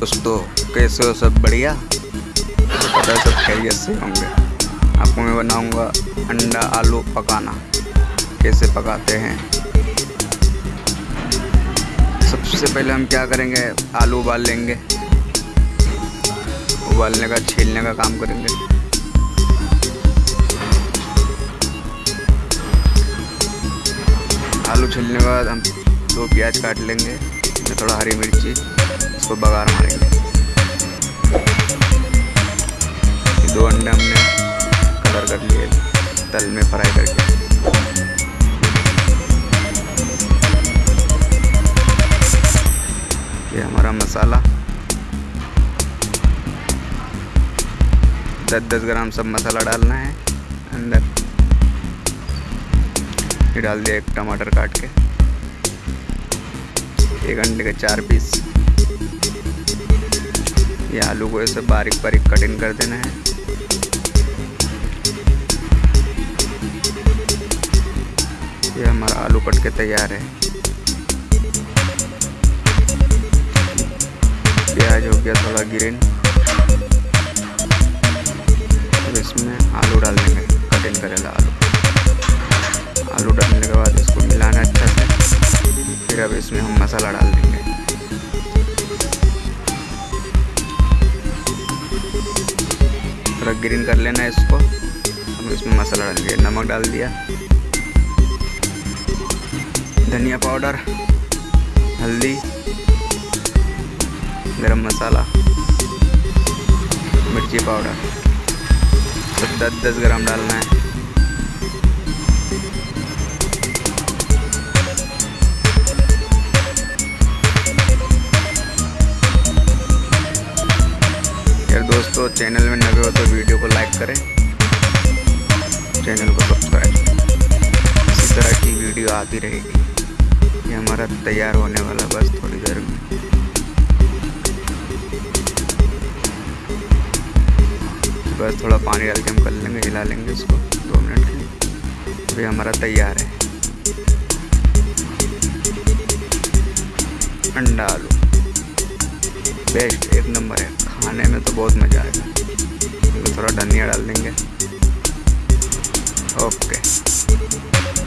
दोस्तों कैसे हो सब बढ़िया। पता सब खैरियत से होंगे। आपको मैं बनाऊँगा अंडा, आलू पकाना। कैसे पकाते हैं? सबसे पहले हम क्या करेंगे? आलू उबाल लेंगे। उबालने का, छीलने का काम करेंगे। आलू छीलने के बाद हम दो प्याज काट लेंगे। थोड़ा हरी मिर्ची। इसको बघार मारेंगे दो अंडे हमने कलर कर लिए, तल में फ्राई करके। ये हमारा मसाला। दस दस ग्राम सब मसाला डालना है, अंदर। ये डाल दिया एक टमाटर काट के। एक अंडे के चार पीस। ये आलू को ऐसे बारीक बारीक कटिंग कर देना है। ये हमारा आलू कट के तैयार है। प्याज हो गया थोड़ा ग्रीन। अब इसमें आलू डाल देंगे कटिंग करेगा आलू। आलू डालने के बाद इसको मिलाना अच्छा से, फिर अब इसमें हम मसाला डाल देंगे। थोड़ा ग्रीन कर लेना है इसको। हम इसमें मसाला डाल दिया, नमक डाल दिया। धनिया पाउडर, हल्दी, गरम मसाला, मिर्ची पाउडर। सब दस दस ग्राम डालना है। दोस्तों चैनल में नए हो तो वीडियो को लाइक करें। चैनल को सब्सक्राइब। इसी तरह की वीडियो आती रहेगी। ये हमारा तैयार होने वाला बस थोड़ी देर में। बस थोड़ा पानी डाल के हम कर लेंगे, हिला लेंगे इसको दो मिनट के लिए। अभी हमारा तैयार है। अंडा आलू। बेस्ट एक नंबर है। खाने में तो बहुत मज़ा आएगा। थोड़ा धनिया डाल देंगे। ओके।